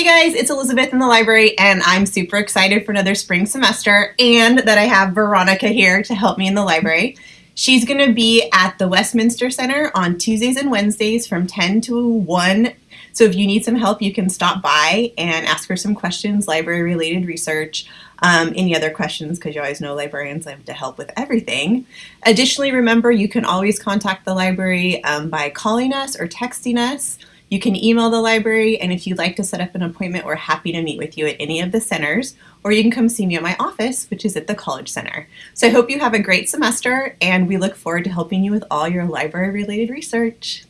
Hey guys, it's Elizabeth in the library and I'm super excited for another spring semester and that I have Veronica here to help me in the library. She's going to be at the Westminster Center on Tuesdays and Wednesdays from 10 to 1. So if you need some help, you can stop by and ask her some questions, library related research, um, any other questions, because you always know librarians have to help with everything. Additionally, remember you can always contact the library um, by calling us or texting us. You can email the library, and if you'd like to set up an appointment, we're happy to meet with you at any of the centers, or you can come see me at my office, which is at the College Center. So I hope you have a great semester, and we look forward to helping you with all your library-related research.